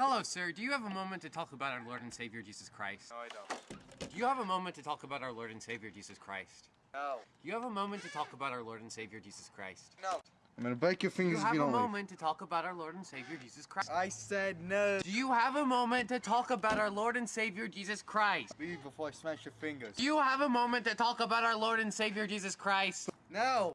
Hello, sir. Do you have a moment to talk about our Lord and Savior Jesus Christ? No, I don't. Do you have a moment to talk about our Lord and Savior Jesus Christ? No. Do you have a moment to talk about our Lord and Savior Jesus Christ? No. I'm gonna break your Do you fingers if have you a don't leave. moment to talk about our Lord and Savior Jesus Christ? I said no. Do you have a moment to talk about our Lord and Savior Jesus Christ? Leave before I smash your fingers. Do you have a moment to talk about our Lord and Savior Jesus Christ? No.